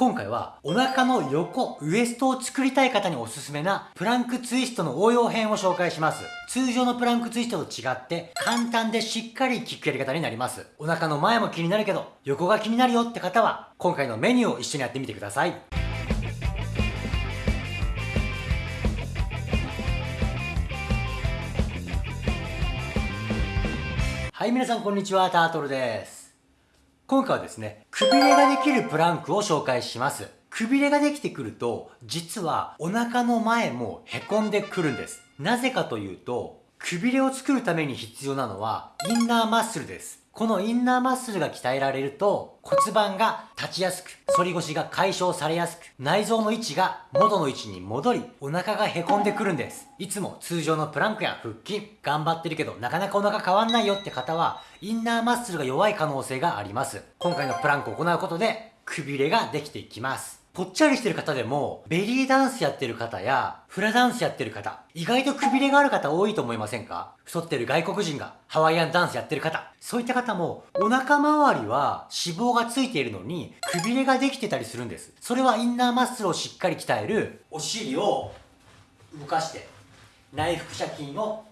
今回はお腹の横、ウエストを作りたい方におすすめなプランクツイストの応用編を紹介します。通常のプランクツイストと違って簡単でしっかり効くやり方になります。お腹の前も気になるけど横が気になるよって方は今回のメニューを一緒にやってみてください。はい、皆さんこんにちは、タートルです。今回はですね、くびれができるプランクを紹介します。くびれができてくると、実はお腹の前もへこんでくるんです。なぜかというと、くびれを作るために必要なのは、インナーマッスルです。このインナーマッスルが鍛えられると骨盤が立ちやすく、反り腰が解消されやすく、内臓の位置が元の位置に戻り、お腹が凹んでくるんです。いつも通常のプランクや腹筋、頑張ってるけどなかなかお腹変わんないよって方は、インナーマッスルが弱い可能性があります。今回のプランクを行うことで、くびれができていきます。ぽっちゃりしてる方でも、ベリーダンスやってる方や、フラダンスやってる方、意外とくびれがある方多いと思いませんか？太ってる外国人がハワイアンダンスやってる方、そういった方も、お腹周りは脂肪がついているのに、くびれができてたりするんです。それはインナーマッスルをしっかり鍛える、お尻を動かして、内腹斜筋を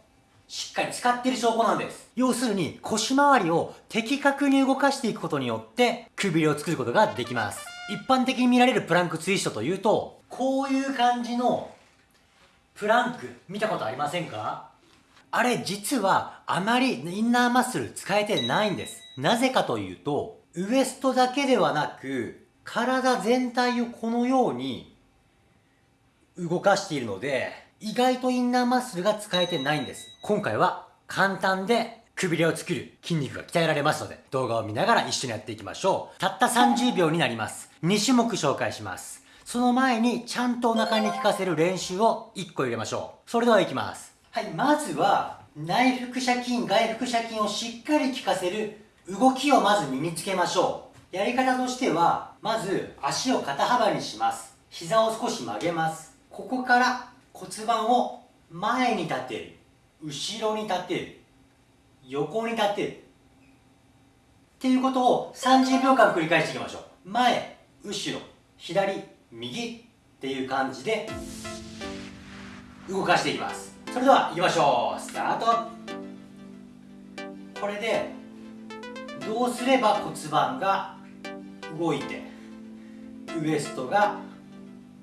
しっかり使ってる証拠なんです。要するに腰回りを的確に動かしていくことによってくびれを作ることができます。一般的に見られるプランクツイストというと、こういう感じのプランク見たことありませんか？あれ実はあまりインナーマッスル使えてないんです。なぜかというと、ウエストだけではなく、体全体をこのように動かしているので、意外とインナーマッスルが使えてないんです。今回は簡単でくびれを作る筋肉が鍛えられますので、動画を見ながら一緒にやっていきましょう。たった30秒になります。2種目紹介します。その前に、ちゃんとお腹に効かせる練習を1個入れましょう。それではいきます。はい、まずは、内腹斜筋、外腹斜筋をしっかり効かせる動きをまず身につけましょう。やり方としては、まず足を肩幅にします。膝を少し曲げます。ここから骨盤を前に立てる。後ろに立てる。横に立てる。っていうことを30秒間繰り返していきましょう。前後ろ左右っていう感じで動かしていきます。それでは行きましょう。スタート。これでどうすれば骨盤が動いてウエストが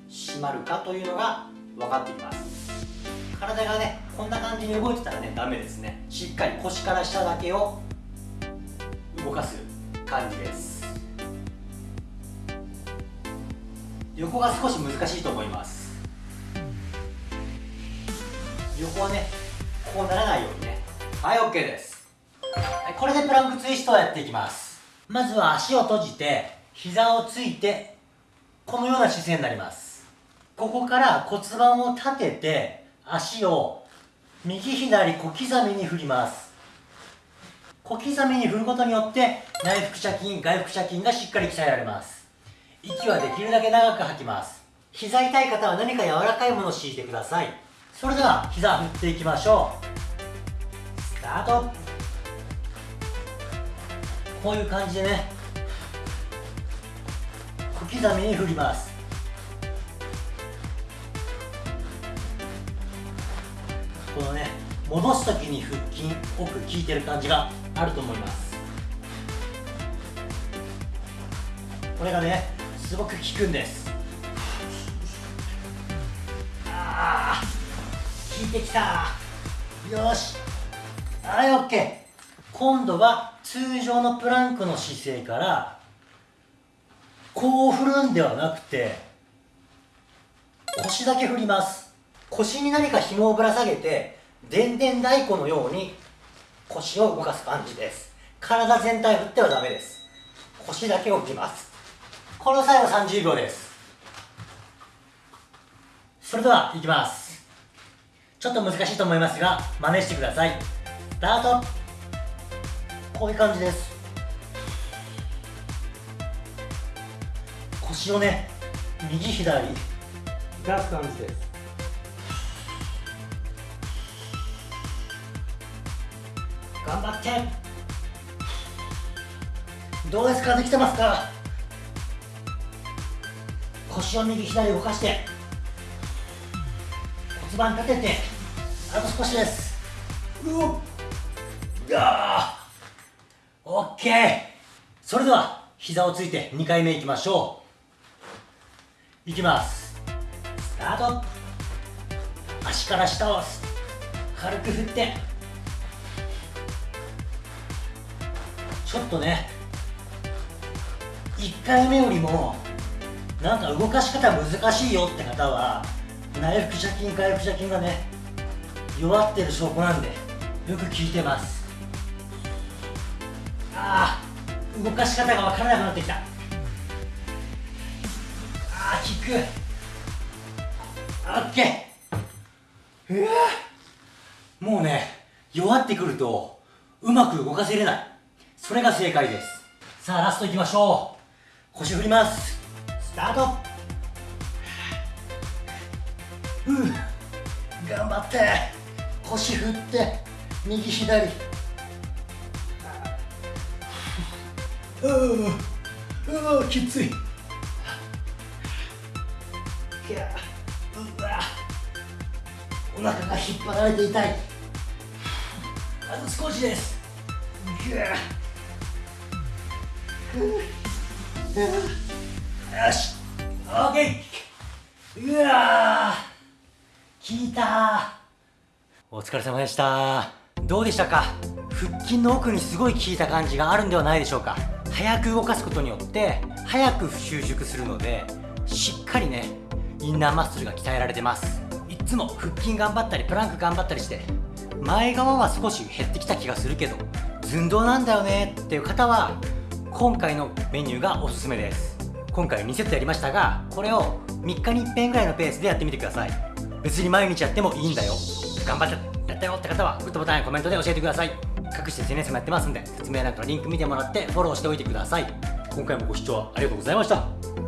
締まるかというのが分かってきます。体がねこんな感じに動いてたらねダメですね。しっかり腰から下だけを動かす感じです。横が少し難しいと思います。横はねこうならないようにね。はい OK です。これでプランクツイストをやっていきます。まずは足を閉じて膝をついてこのような姿勢になります。ここから骨盤を立てて足を右左小刻みに振ります。小刻みに振ることによって内腹斜筋外腹斜筋がしっかり鍛えられます。息はできるだけ長く吐きます。膝痛い方は何か柔らかいものを敷いてください。それでは膝振っていきましょう。スタート。こういう感じでね小刻みに振ります。このね戻す時に腹筋奥効いてる感じがあると思います。これがねすごく効くんです。ああ効いてきた。よし。はい OK 今度は通常のプランクの姿勢からこう振るんではなくて腰だけ振ります。腰に何か紐をぶら下げてでんでん太鼓のように腰を動かす感じです。体全体振ってはダメです。腰だけを振ります。この際は30秒です。それではいきます。ちょっと難しいと思いますが真似してください。スタート。こういう感じです。腰をね右左。出す感じです。頑張って。どうですか？できてますか？腰を右左動かして。骨盤立てて。あと少しです。うおっ。あー。オッケー。それでは膝をついて2回目いきましょう。いきます。スタート。足から下を軽く振って。ちょっとね1回目よりもなんか動かし方難しいよって方は内腹斜筋外腹斜筋がね弱ってる証拠なんでよく効いてます。ああ動かし方が分からなくなってきた。ああ効く。オッケー。うわもうね弱ってくるとうまく動かせれない。それが正解です。さあラストいきましょう。腰振ります。スタート。う。ん頑張って。腰振って。右左。う。う。うう。きつい。うわ。お腹が引っ張られて痛い。あと少しです。ぐわよし。オッケー。うわ効いたお疲れ様でしたどうでしたか？腹筋の奥にすごい効いた感じがあるんではないでしょうか？早く動かすことによって早く収縮するのでしっかりねインナーマッスルが鍛えられてます。いつも腹筋頑張ったりプランク頑張ったりして前側は少し減ってきた気がするけど寸胴なんだよねっていう方は今回のメニューがおすすめです。今回2セットやりましたがこれを3日に1遍ぐらいのペースでやってみてください。別に毎日やってもいいんだよ。頑張ってやったよって方はグッドボタンやコメントで教えてください。各種 SNS もやってますんで説明欄からリンク見てもらってフォローしておいてください。今回もご視聴ありがとうございました。